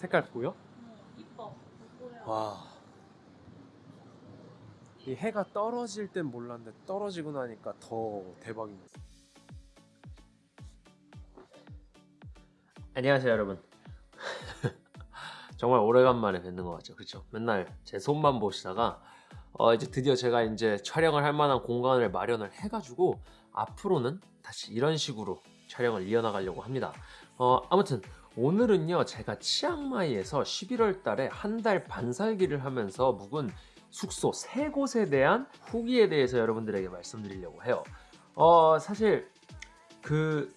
색깔 보여? 이뻐. 보여. 와. 이 해가 떨어질 땐 몰랐는데 떨어지고 나니까 더 대박이네. 안녕하세요 여러분. 정말 오래간만에 뵙는 것 같죠, 그렇죠? 맨날 제 손만 보시다가 어, 이제 드디어 제가 이제 촬영을 할 만한 공간을 마련을 해가지고 앞으로는 다시 이런 식으로 촬영을 이어나가려고 합니다. 어, 아무튼 오늘은요 제가 치앙마이에서 11월 달에 한 달 반 살기를 하면서 묵은 숙소 세 곳에 대한 후기에 대해서 여러분들에게 말씀드리려고 해요. 어 사실 그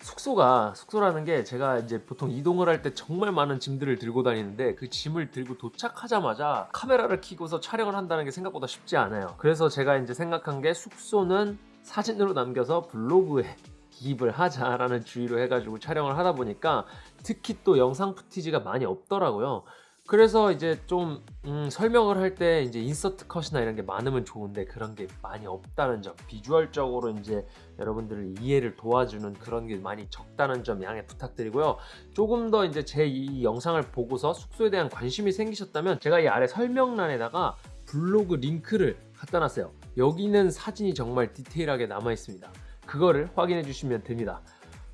숙소가 숙소라는 게 제가 이제 보통 이동을 할 때 정말 많은 짐들을 들고 다니는데 그 짐을 들고 도착하자마자 카메라를 켜고서 촬영을 한다는 게 생각보다 쉽지 않아요. 그래서 제가 이제 생각한 게 숙소는 사진으로 남겨서 블로그에 기입을 하자라는 주의로 해가지고 촬영을 하다 보니까 특히 또 영상 푸티지가 많이 없더라고요. 그래서 이제 좀 음, 설명을 할 때 이제 인서트 컷이나 이런 게 많으면 좋은데 그런 게 많이 없다는 점 비주얼적으로 이제 여러분들을 이해를 도와주는 그런 게 많이 적다는 점 양해 부탁드리고요. 조금 더 이제 제 이 영상을 보고서 숙소에 대한 관심이 생기셨다면 제가 이 아래 설명란에다가 블로그 링크를 갖다 놨어요. 여기는 사진이 정말 디테일하게 남아 있습니다 그거를 확인해 주시면 됩니다.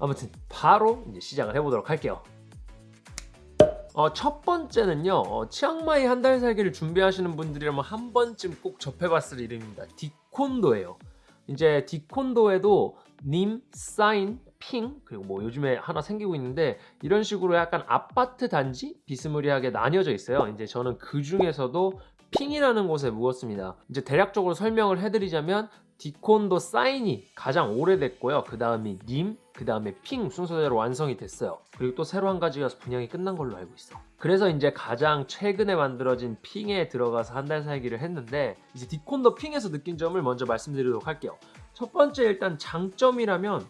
아무튼 바로 이제 시작을 해보도록 할게요. 어, 첫 번째는요 어, 치앙마이 한 달 살기를 준비하시는 분들이라면 한 번쯤 꼭 접해봤을 이름입니다. 디콘도예요. 이제 디콘도에도 님, 사인, 핑 그리고 뭐 요즘에 하나 생기고 있는데 이런 식으로 약간 아파트 단지 비스무리하게 나뉘어져 있어요. 이제 저는 그 중에서도 핑이라는 곳에 묵었습니다. 이제 대략적으로 설명을 해드리자면 디콘도 사인이 가장 오래됐고요. 그 다음이 님, 그 다음에 핑 순서대로 완성이 됐어요. 그리고 또 새로 한 가지가 분양이 끝난 걸로 알고 있어 그래서 이제 가장 최근에 만들어진 핑에 들어가서 한 달 살기를 했는데 이제 디콘도 핑에서 느낀 점을 먼저 말씀드리도록 할게요. 첫 번째 일단 장점이라면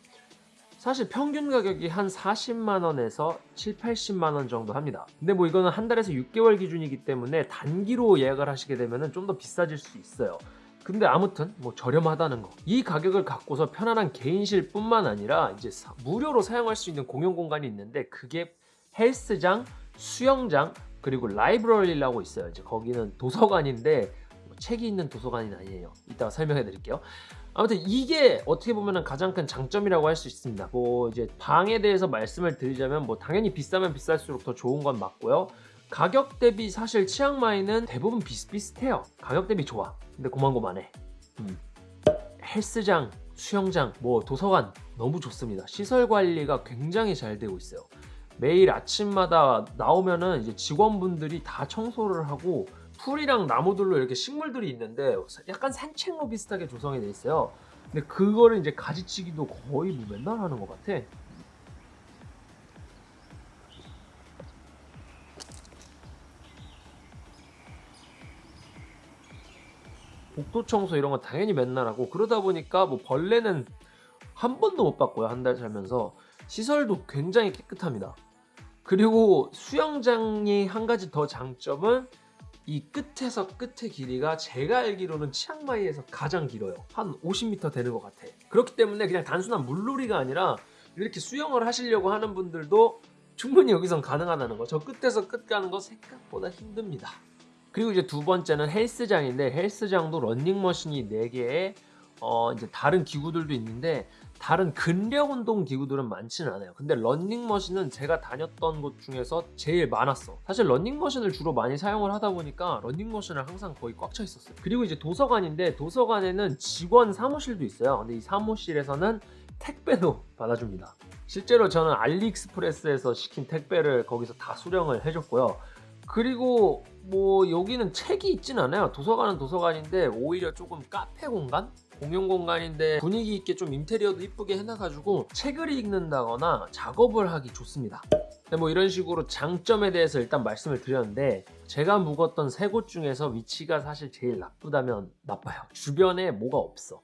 사실 평균 가격이 한 40만원에서 7, 80만원 정도 합니다. 근데 뭐 이거는 한 달에서 6개월 기준이기 때문에 단기로 예약을 하시게 되면 좀 더 비싸질 수 있어요 근데 아무튼 뭐 저렴하다는 거. 이 가격을 갖고서 편안한 개인실 뿐만 아니라 이제 사- 무료로 사용할 수 있는 공용 공간이 있는데 그게 헬스장, 수영장, 그리고 라이브러리라고 있어요. 이제 거기는 도서관인데 뭐 책이 있는 도서관이 아니에요. 이따가 설명해 드릴게요. 아무튼 이게 어떻게 보면 가장 큰 장점이라고 할 수 있습니다. 뭐 이제 방에 대해서 말씀을 드리자면 뭐 당연히 비싸면 비쌀수록 더 좋은 건 맞고요. 가격 대비 사실 치앙마이는 대부분 비슷비슷해요. 가격 대비 좋아. 근데 고만고만해. 음. 헬스장, 수영장, 뭐 도서관 너무 좋습니다. 시설 관리가 굉장히 잘 되고 있어요. 매일 아침마다 나오면은 이제 직원분들이 다 청소를 하고 풀이랑 나무들로 이렇게 식물들이 있는데 약간 산책로 비슷하게 조성이 돼 있어요. 근데 그거를 이제 가지치기도 거의 뭐 맨날 하는 것 같아. 복도 청소 이런 거 당연히 맨날 하고 그러다 보니까 뭐 벌레는 한 번도 못 봤고요 한 달 살면서. 시설도 굉장히 깨끗합니다. 그리고 수영장이 한 가지 더 장점은 이 끝에서 끝의 길이가 제가 알기로는 치앙마이에서 가장 길어요. 한 50m 되는 것 같아. 그렇기 때문에 그냥 단순한 물놀이가 아니라 이렇게 수영을 하시려고 하는 분들도 충분히 여기선 가능하다는 거. 저 끝에서 끝 가는 거 생각보다 힘듭니다 그리고 이제 두 번째는 헬스장인데 헬스장도 런닝머신이 4개에 어 이제 다른 기구들도 있는데 다른 근력 운동 기구들은 많지는 않아요. 근데 런닝머신은 제가 다녔던 곳 중에서 제일 많았어. 사실 런닝머신을 주로 많이 사용을 하다 보니까 런닝머신을 항상 거의 꽉 차 있었어요. 그리고 이제 도서관인데 도서관에는 직원 사무실도 있어요. 근데 이 사무실에서는 택배도 받아줍니다. 실제로 저는 알리익스프레스에서 시킨 택배를 거기서 다 수령을 해줬고요 그리고 뭐 여기는 책이 있진 않아요. 도서관은 도서관인데 오히려 조금 카페 공간? 공용 공간인데 분위기 있게 좀 인테리어도 이쁘게 해놔가지고 책을 읽는다거나 작업을 하기 좋습니다. 근데 뭐 이런 식으로 장점에 대해서 일단 말씀을 드렸는데 제가 묵었던 세 곳 중에서 위치가 사실 제일 나쁘다면 나빠요. 주변에 뭐가 없어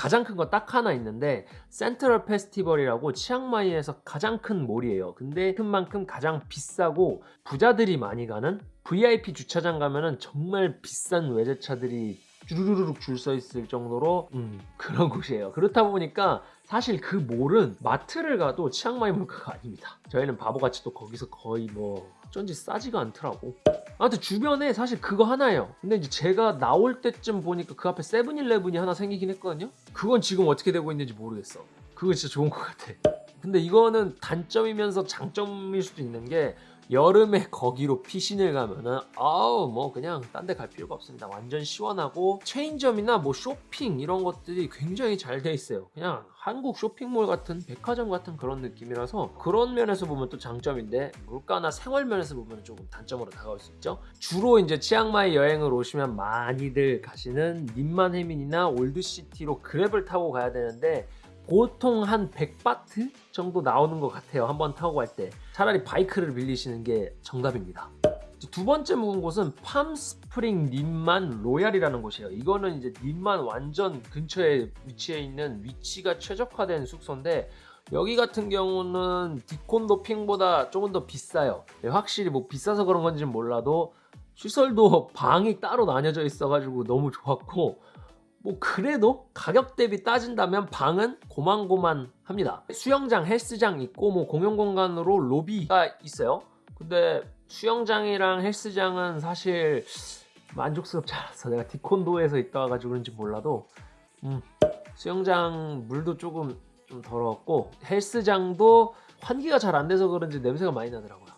가장 큰거딱 하나 있는데 센트럴 페스티벌이라고 치앙마이에서 가장 큰 몰이에요 근데 큰 만큼 가장 비싸고 부자들이 많이 가는 VIP 주차장 가면은 정말 비싼 외제차들이 주르르륵 줄 서 있을 정도로 음, 그런 곳이에요. 그렇다 보니까 사실 그 몰은 마트를 가도 치앙마이 물가가 아닙니다. 저희는 바보같이 또 거기서 거의 뭐 어쩐지 싸지가 않더라고. 아무튼 주변에 사실 그거 하나예요. 근데 이제 제가 나올 때쯤 보니까 그 앞에 세븐일레븐이 하나 생기긴 했거든요. 그건 지금 어떻게 되고 있는지 모르겠어. 그거 진짜 좋은 것 같아. 근데 이거는 단점이면서 장점일 수도 있는 게 여름에 거기로 피신을 가면은 아우 뭐 그냥 딴 데 갈 필요가 없습니다. 완전 시원하고 체인점이나 뭐 쇼핑 이런 것들이 굉장히 잘 돼 있어요. 그냥 한국 쇼핑몰 같은 백화점 같은 그런 느낌이라서 그런 면에서 보면 또 장점인데 물가나 생활 면에서 보면 조금 단점으로 다가올 수 있죠. 주로 이제 치앙마이 여행을 오시면 많이들 가시는 님만해민이나 올드시티로 그랩을 타고 가야 되는데 보통 한 100바트 정도 나오는 것 같아요. 한번 타고 갈 때. 차라리 바이크를 빌리시는 게 정답입니다. 두 번째 묵은 곳은 팜스프링 님만 로얄이라는 곳이에요. 이거는 이제 님만 완전 근처에 위치해 있는 위치가 최적화된 숙소인데 여기 같은 경우는 디콘도 핑보다 조금 더 비싸요. 네, 확실히 뭐 비싸서 그런 건지는 몰라도 시설도 방이 따로 나뉘어져 있어 가지고 너무 좋았고 뭐 그래도 가격 대비 따진다면 방은 고만고만합니다. 수영장, 헬스장 있고 뭐 공용 공간으로 로비가 있어요. 근데 수영장이랑 헬스장은 사실 만족스럽지 않았어. 내가 디콘도에서 있다 와가지고 그런지 몰라도 음, 수영장 물도 조금 좀 더러웠고 헬스장도 환기가 잘 안 돼서 그런지 냄새가 많이 나더라고요.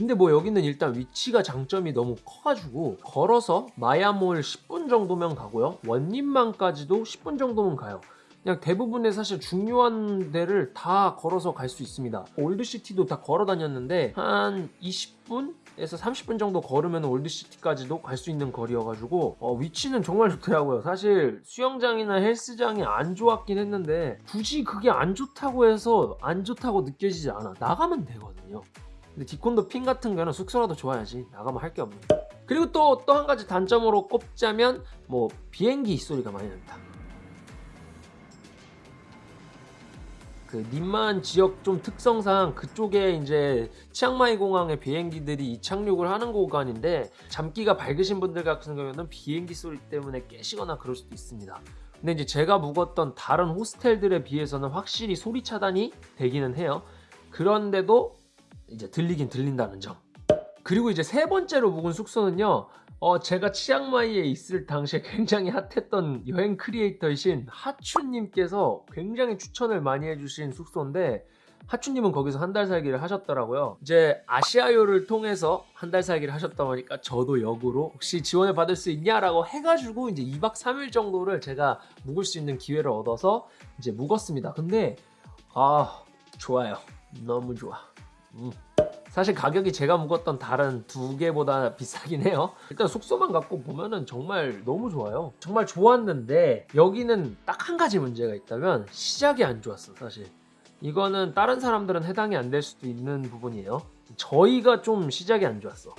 근데 뭐 여기는 일단 위치가 장점이 너무 커가지고 걸어서 마야몰 10분 정도면 가고요. 원림만까지도 10분 정도면 가요. 그냥 대부분의 사실 중요한 데를 다 걸어서 갈 수 있습니다. 올드시티도 다 걸어 다녔는데 한 20분 에서 30분 정도 걸으면 올드시티까지도 갈 수 있는 거리여가지고 어, 위치는 정말 좋더라고요. 사실 수영장이나 헬스장이 안 좋았긴 했는데 굳이 그게 안 좋다고 해서 안 좋다고 느껴지지 않아. 나가면 되거든요. 근데 디콘도 핀 같은 거는 숙소라도 좋아야지. 나가면 할 게 없는 그리고 또 또 한 가지 단점으로 꼽자면 뭐 비행기 소리가 많이 납니다. 그 님만 지역 좀 특성상 그쪽에 이제 치앙마이 공항에 비행기들이 이착륙을 하는 구간인데 잠기가 밝으신 분들 같은 경우는 비행기 소리 때문에 깨시거나 그럴 수도 있습니다. 근데 이제 제가 묵었던 다른 호스텔들에 비해서는 확실히 소리 차단이 되기는 해요. 그런데도 이제 들리긴 들린다는 점. 그리고 이제 세 번째로 묵은 숙소는요. 어, 제가 치앙마이에 있을 당시에 굉장히 핫했던 여행 크리에이터이신 하추님께서 굉장히 추천을 많이 해주신 숙소인데 하추님은 거기서 한 달 살기를 하셨더라고요. 이제 아시아요를 통해서 한 달 살기를 하셨다 보니까 저도 역으로 혹시 지원을 받을 수 있냐라고 해가지고 이제 2박 3일 정도를 제가 묵을 수 있는 기회를 얻어서 이제 묵었습니다. 근데 아 좋아요. 너무 좋아. 음. 사실 가격이 제가 묵었던 다른 두 개보다 비싸긴 해요 일단 숙소만 갖고 보면은 정말 너무 좋아요 정말 좋았는데 여기는 딱 한 가지 문제가 있다면 시작이 안 좋았어 사실 이거는 다른 사람들은 해당이 안 될 수도 있는 부분이에요 저희가 좀 시작이 안 좋았어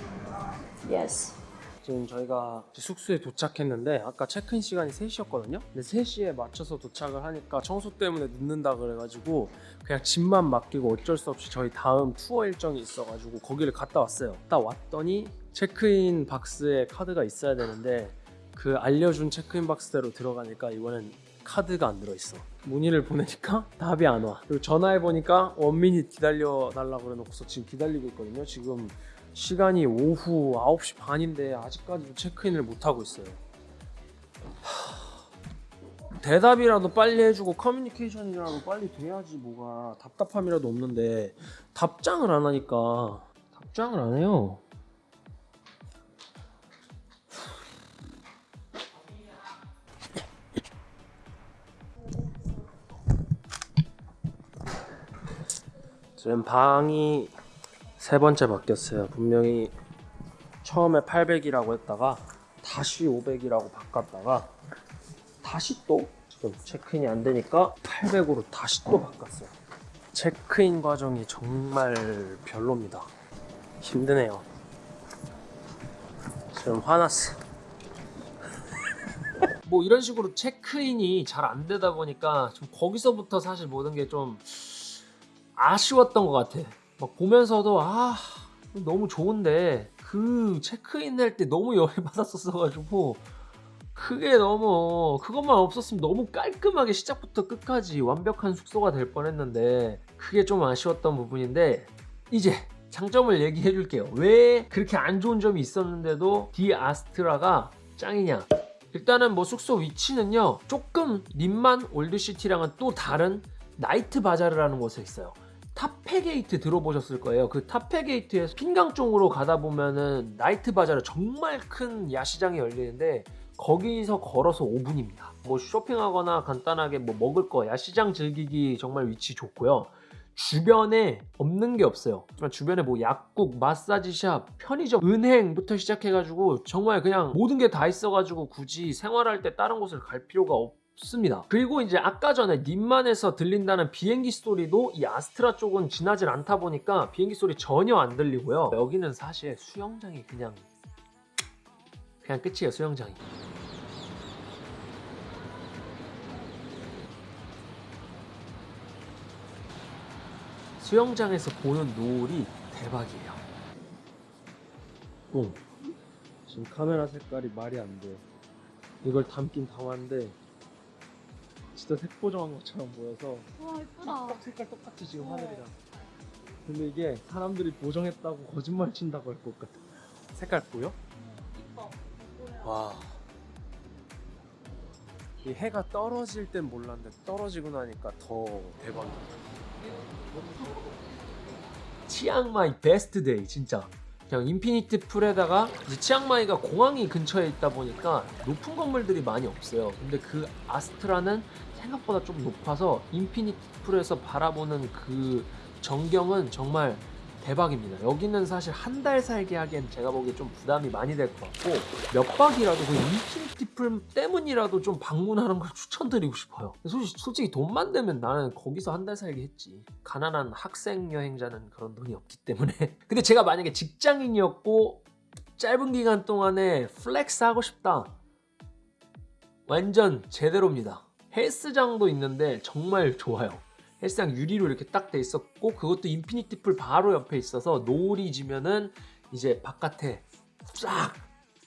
Yes. 지금 저희가 숙소에 도착했는데 아까 체크인 시간이 3시였거든요? 근데 3시에 맞춰서 도착을 하니까 청소 때문에 늦는다 그래가지고 그냥 집만 맡기고 어쩔 수 없이 저희 다음 투어 일정이 있어가지고 거기를 갔다 왔어요. 딱 왔더니 체크인 박스에 카드가 있어야 되는데 그 알려준 체크인 박스대로 들어가니까 이번엔 카드가 안 들어있어. 문의를 보내니까 답이 안 와. 그리고 전화해보니까 원미닛 기다려 달라고 그래놓고서 지금 기다리고 있거든요. 지금 시간이 오후 9시 반인데 아직까지도 체크인을 못하고 있어요. 하... 대답이라도 빨리 해주고 커뮤니케이션이라도 빨리 돼야지 뭐가 답답함이라도 없는데 답장을 안 하니까 답장을 안 해요. 지금 방이 세 번째 바뀌었어요. 분명히 처음에 800이라고 했다가 다시 500이라고 바꿨다가 다시 또 지금 체크인이 안 되니까 800으로 다시 또 바꿨어요. 체크인 과정이 정말 별로입니다. 힘드네요. 지금 화났어. 뭐 이런 식으로 체크인이 잘 안 되다 보니까 좀 거기서부터 사실 모든 게 좀 아쉬웠던 것 같아. 막 보면서도 아 너무 좋은데 그 체크인 할 때 너무 열이 받았었어가지고 그게 너무 그것만 없었으면 너무 깔끔하게 시작부터 끝까지 완벽한 숙소가 될 뻔했는데 그게 좀 아쉬웠던 부분인데 이제 장점을 얘기해 줄게요. 왜 그렇게 안 좋은 점이 있었는데도 디 아스트라가 짱이냐? 일단은 뭐 숙소 위치는요 조금 님만 올드시티랑은 또 다른 나이트 바자르라는 곳에 있어요 타페게이트 들어보셨을 거예요. 그 타페게이트에서 핑강 쪽으로 가다 보면은 나이트 바자르 정말 큰 야시장이 열리는데 거기서 걸어서 5분입니다. 뭐 쇼핑하거나 간단하게 뭐 먹을 거 야시장 즐기기 정말 위치 좋고요. 주변에 없는 게 없어요. 주변에 뭐 약국, 마사지샵, 편의점, 은행부터 시작해가지고 정말 그냥 모든 게 다 있어가지고 굳이 생활할 때 다른 곳을 갈 필요가 없 습니다. 그리고 이제 아까 전에 님만에서 들린다는 비행기 소리도 이 아스트라 쪽은 지나질 않다 보니까 비행기 소리 전혀 안 들리고요. 여기는 사실 수영장이 그냥 그냥 끝이에요 수영장이. 수영장에서 보는 노을이 대박이에요. 어. 지금 카메라 색깔이 말이 안 돼. 이걸 담긴 담았는데 진짜 색보정한 것처럼 보여서 와 예쁘다. 딱 색깔 똑같이 지금 하늘이랑. 근데 이게 사람들이 보정했다고 거짓말 친다고 할 것 같아. 색깔 보여? 이뻐. 와. 이 해가 떨어질 땐 몰랐는데 떨어지고 나니까 더 대박이야. 치앙마이 best day 진짜 그냥 infinite pool에다가 이제 치앙마이가 공항이 근처에 있다 보니까 높은 건물들이 많이 없어요 근데 그 아스트라는 생각보다 좀 높아서 infinite pool에서 바라보는 그 전경은 정말 대박입니다. 여기는 사실 한 달 살기 하기엔 제가 보기에 좀 부담이 많이 될 것 같고 몇 박이라도 그 infinity pool 때문이라도 좀 방문하는 걸 추천드리고 싶어요. 솔직히, 솔직히 돈만 되면 나는 거기서 한 달 살기 했지. 가난한 학생 여행자는 그런 돈이 없기 때문에. 근데 제가 만약에 직장인이었고 짧은 기간 동안에 flex 하고 싶다. 완전 제대로입니다 헬스장도 있는데 정말 좋아요 헬스장 유리로 이렇게 딱 돼 있었고 그것도 infinity pool 바로 옆에 있어서 노을이 지면은 이제 바깥에 쫙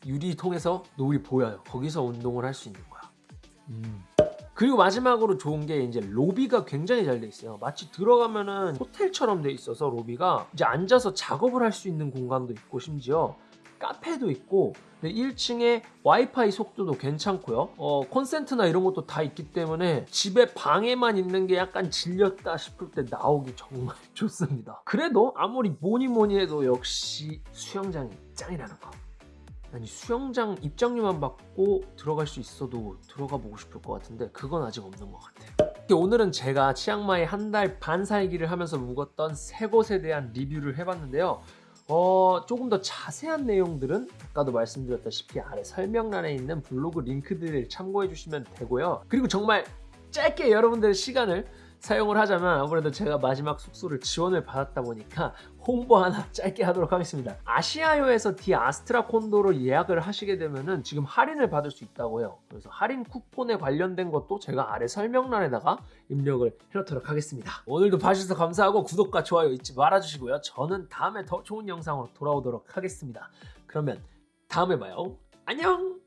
유리 통해서 노을이 보여요 거기서 운동을 할 수 있는 거야 음. 그리고 마지막으로 좋은 게 이제 로비가 굉장히 잘 돼 있어요. 마치 들어가면은 호텔처럼 돼 있어서 로비가 이제 앉아서 작업을 할 수 있는 공간도 있고 심지어 카페도 있고 1층에 와이파이 속도도 괜찮고요. 어, 콘센트나 이런 것도 다 있기 때문에 집에 방에만 있는 게 약간 질렸다 싶을 때 나오기 정말 좋습니다. 그래도 아무리 뭐니 뭐니 해도 역시 수영장이 짱이라는 거. 아니 수영장 입장료만 받고 들어갈 수 있어도 들어가 보고 싶을 것 같은데 그건 아직 없는 것 같아요. 오늘은 제가 치앙마이 한 달 반 살기를 하면서 묵었던 세 곳에 대한 리뷰를 해봤는데요. 어, 조금 더 자세한 내용들은 아까도 말씀드렸다시피 아래 설명란에 있는 블로그 링크들을 참고해 주시면 되고요. 그리고 정말 짧게 여러분들의 시간을 사용을 하자면 아무래도 제가 마지막 숙소를 지원을 받았다 보니까 홍보 하나 짧게 하도록 하겠습니다. 아시아요에서 디 아스트라 콘도로 예약을 하시게 되면은 지금 할인을 받을 수 있다고요. 그래서 할인 쿠폰에 관련된 것도 제가 아래 설명란에다가 입력을 해놓도록 하겠습니다. 오늘도 봐주셔서 감사하고 구독과 좋아요 잊지 말아주시고요. 저는 다음에 더 좋은 영상으로 돌아오도록 하겠습니다. 그러면 다음에 봐요. 안녕!